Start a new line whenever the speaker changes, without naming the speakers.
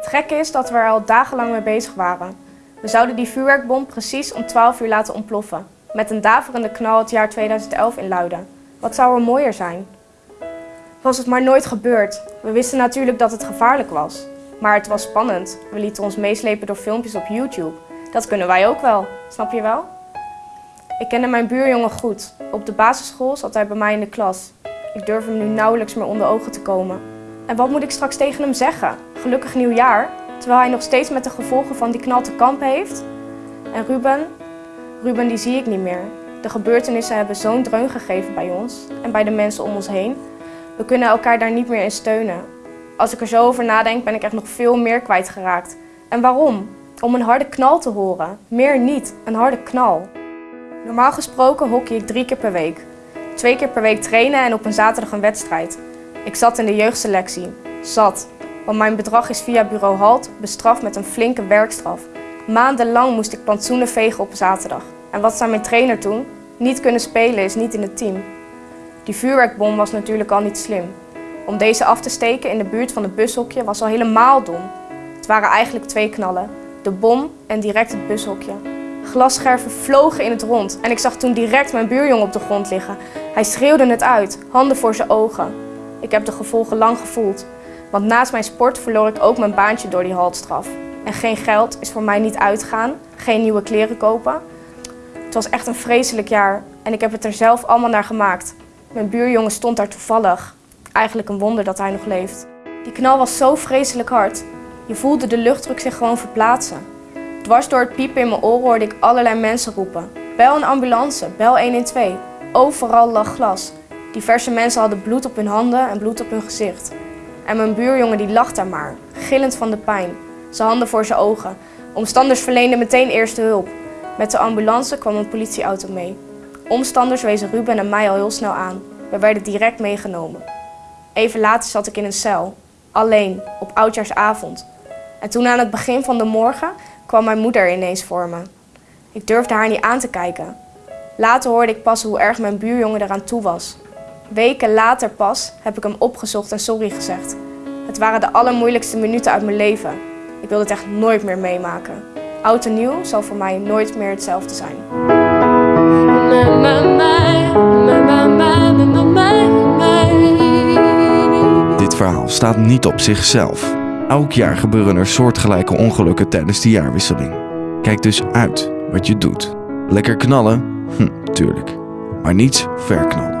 Het gekke is dat we er al dagenlang mee bezig waren. We zouden die vuurwerkbom precies om 12 uur laten ontploffen. Met een daverende knal het jaar 2011 in Luiden. Wat zou er mooier zijn? Was het maar nooit gebeurd. We wisten natuurlijk dat het gevaarlijk was. Maar het was spannend. We lieten ons meeslepen door filmpjes op YouTube. Dat kunnen wij ook wel, snap je wel? Ik kende mijn buurjongen goed. Op de basisschool zat hij bij mij in de klas. Ik durf hem nu nauwelijks meer onder ogen te komen. En wat moet ik straks tegen hem zeggen? Gelukkig nieuwjaar, terwijl hij nog steeds met de gevolgen van die knal te heeft? En Ruben? Ruben die zie ik niet meer. De gebeurtenissen hebben zo'n dreun gegeven bij ons en bij de mensen om ons heen. We kunnen elkaar daar niet meer in steunen. Als ik er zo over nadenk ben ik echt nog veel meer kwijtgeraakt. En waarom? Om een harde knal te horen. Meer niet, een harde knal. Normaal gesproken hockey ik drie keer per week. Twee keer per week trainen en op een zaterdag een wedstrijd. Ik zat in de jeugdselectie. Zat. Want mijn bedrag is via bureau Halt bestraft met een flinke werkstraf. Maandenlang moest ik plantsoenen vegen op zaterdag. En wat zei mijn trainer toen? Niet kunnen spelen is niet in het team. Die vuurwerkbom was natuurlijk al niet slim. Om deze af te steken in de buurt van het bushokje was al helemaal dom. Het waren eigenlijk twee knallen. De bom en direct het bushokje. Glasscherven vlogen in het rond en ik zag toen direct mijn buurjongen op de grond liggen. Hij schreeuwde het uit, handen voor zijn ogen. Ik heb de gevolgen lang gevoeld, want naast mijn sport verloor ik ook mijn baantje door die haltstraf. En geen geld is voor mij niet uitgaan, geen nieuwe kleren kopen. Het was echt een vreselijk jaar en ik heb het er zelf allemaal naar gemaakt. Mijn buurjongen stond daar toevallig. Eigenlijk een wonder dat hij nog leeft. Die knal was zo vreselijk hard. Je voelde de luchtdruk zich gewoon verplaatsen. Dwars door het piepen in mijn oren hoorde ik allerlei mensen roepen. Bel een ambulance, bel 112. Overal lag glas. Diverse mensen hadden bloed op hun handen en bloed op hun gezicht. En mijn buurjongen die lag daar maar, gillend van de pijn. Zijn handen voor zijn ogen. Omstanders verleenden meteen eerste hulp. Met de ambulance kwam een politieauto mee. Omstanders wezen Ruben en mij al heel snel aan. We werden direct meegenomen. Even later zat ik in een cel, alleen, op oudjaarsavond. En toen aan het begin van de morgen kwam mijn moeder ineens voor me. Ik durfde haar niet aan te kijken. Later hoorde ik pas hoe erg mijn buurjongen eraan toe was. Weken later pas heb ik hem opgezocht en sorry gezegd. Het waren de allermoeilijkste minuten uit mijn leven. Ik wil het echt nooit meer meemaken. Oud en nieuw zal voor mij nooit meer hetzelfde zijn.
Dit verhaal staat niet op zichzelf. Elk jaar gebeuren er soortgelijke ongelukken tijdens de jaarwisseling. Kijk dus uit wat je doet. Lekker knallen? Hm, tuurlijk. Maar niets verknallen.